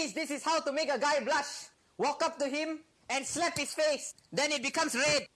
Ladies, this is how to make a guy blush. Walk up to him and slap his face. Then it becomes red.